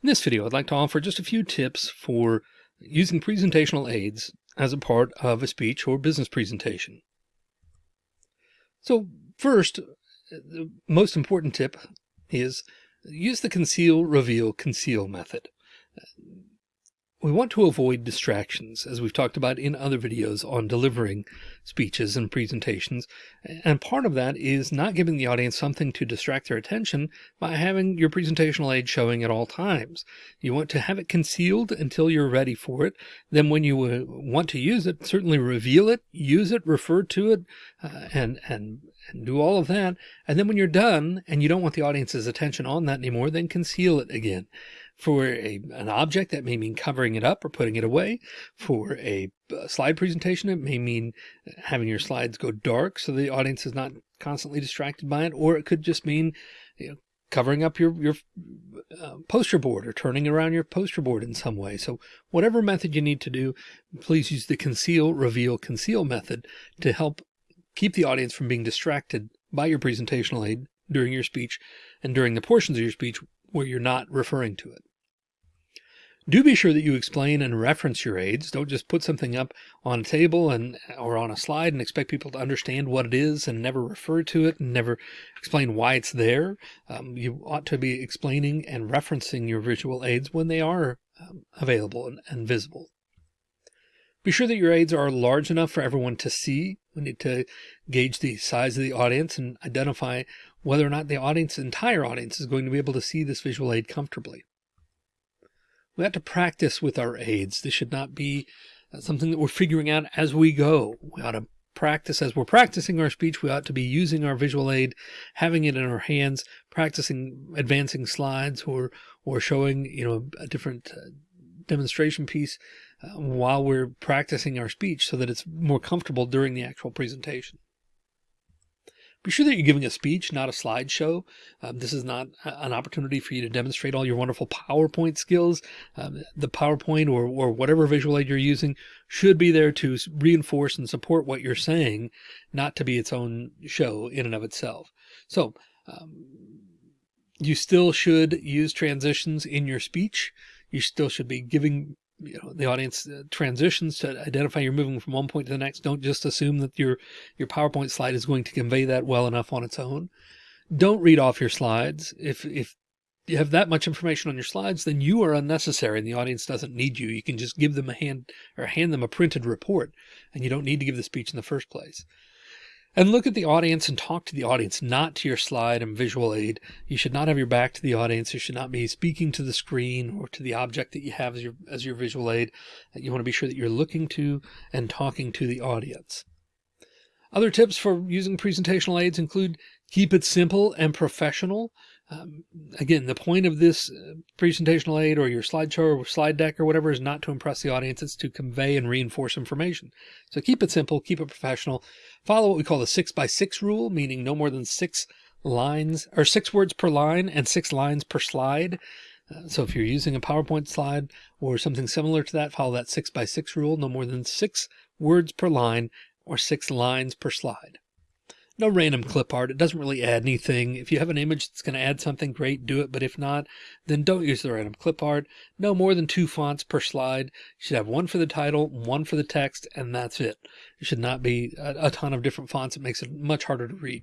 In this video, I'd like to offer just a few tips for using presentational aids as a part of a speech or business presentation. So first, uh, the most important tip is use the conceal, reveal, conceal method. We want to avoid distractions, as we've talked about in other videos on delivering speeches and presentations. And part of that is not giving the audience something to distract their attention by having your presentational aid showing at all times. You want to have it concealed until you're ready for it. Then when you uh, want to use it, certainly reveal it, use it, refer to it, uh, and, and, and do all of that. And then when you're done and you don't want the audience's attention on that anymore, then conceal it again. For a, an object, that may mean covering it up or putting it away. For a, a slide presentation, it may mean having your slides go dark so the audience is not constantly distracted by it, or it could just mean you know, covering up your, your uh, poster board or turning around your poster board in some way. So whatever method you need to do, please use the conceal, reveal, conceal method to help keep the audience from being distracted by your presentational aid during your speech and during the portions of your speech where you're not referring to it. Do be sure that you explain and reference your aids. Don't just put something up on a table and or on a slide and expect people to understand what it is and never refer to it and never explain why it's there. Um, you ought to be explaining and referencing your visual aids when they are um, available and, and visible. Be sure that your aids are large enough for everyone to see. We need to gauge the size of the audience and identify whether or not the audience, entire audience is going to be able to see this visual aid comfortably. We have to practice with our aids. This should not be uh, something that we're figuring out as we go. We ought to practice as we're practicing our speech. We ought to be using our visual aid, having it in our hands, practicing advancing slides or, or showing, you know, a different uh, demonstration piece uh, while we're practicing our speech so that it's more comfortable during the actual presentation. Be sure that you're giving a speech, not a slideshow. Um, this is not an opportunity for you to demonstrate all your wonderful PowerPoint skills. Um, the PowerPoint or, or whatever visual aid you're using should be there to reinforce and support what you're saying, not to be its own show in and of itself. So um, you still should use transitions in your speech. You still should be giving you know, the audience uh, transitions to identify you're moving from one point to the next. Don't just assume that your, your PowerPoint slide is going to convey that well enough on its own. Don't read off your slides. If, if you have that much information on your slides, then you are unnecessary and the audience doesn't need you. You can just give them a hand or hand them a printed report and you don't need to give the speech in the first place and look at the audience and talk to the audience, not to your slide and visual aid. You should not have your back to the audience. You should not be speaking to the screen or to the object that you have as your, as your visual aid. You want to be sure that you're looking to and talking to the audience. Other tips for using presentational aids include keep it simple and professional. Um, again, the point of this uh, presentational aid or your slideshow or slide deck or whatever is not to impress the audience. It's to convey and reinforce information. So keep it simple, keep it professional, follow what we call the six by six rule, meaning no more than six lines or six words per line and six lines per slide. Uh, so if you're using a PowerPoint slide or something similar to that, follow that six by six rule, no more than six words per line or six lines per slide no random clip art. It doesn't really add anything. If you have an image that's going to add something great, do it. But if not, then don't use the random clip art. No more than two fonts per slide. You should have one for the title, one for the text, and that's it. It should not be a, a ton of different fonts. It makes it much harder to read.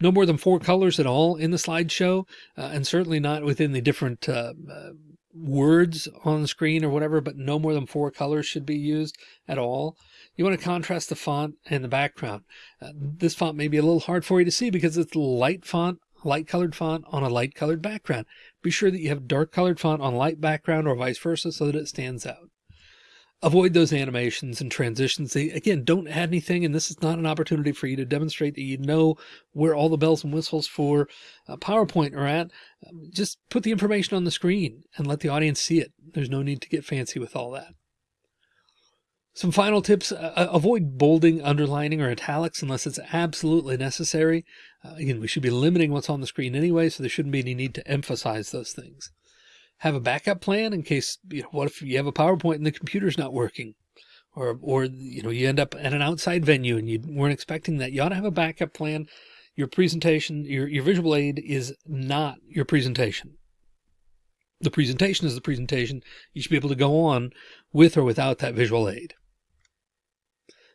No more than four colors at all in the slideshow, uh, and certainly not within the different uh, uh, words on the screen or whatever, but no more than four colors should be used at all. You want to contrast the font and the background. Uh, this font may be a little hard for you to see because it's light font, light colored font on a light colored background. Be sure that you have dark colored font on light background or vice versa so that it stands out. Avoid those animations and transitions. They, again, don't add anything. And this is not an opportunity for you to demonstrate that you know where all the bells and whistles for uh, PowerPoint are at. Um, just put the information on the screen and let the audience see it. There's no need to get fancy with all that. Some final tips, uh, uh, avoid bolding, underlining, or italics unless it's absolutely necessary. Uh, again, we should be limiting what's on the screen anyway, so there shouldn't be any need to emphasize those things. Have a backup plan in case, you know, what if you have a PowerPoint and the computer's not working? Or, or, you know, you end up at an outside venue and you weren't expecting that. You ought to have a backup plan. Your presentation, your, your visual aid is not your presentation. The presentation is the presentation. You should be able to go on with or without that visual aid.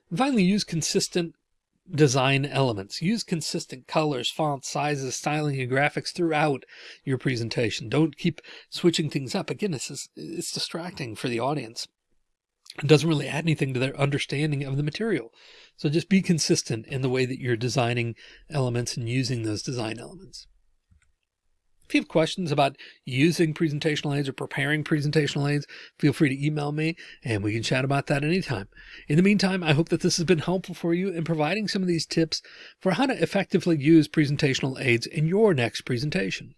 And finally, use consistent design elements. Use consistent colors, fonts, sizes, styling, and graphics throughout your presentation. Don't keep switching things up. Again, this is, it's distracting for the audience. It doesn't really add anything to their understanding of the material. So just be consistent in the way that you're designing elements and using those design elements. If you have questions about using presentational aids or preparing presentational aids, feel free to email me and we can chat about that anytime. In the meantime, I hope that this has been helpful for you in providing some of these tips for how to effectively use presentational aids in your next presentation.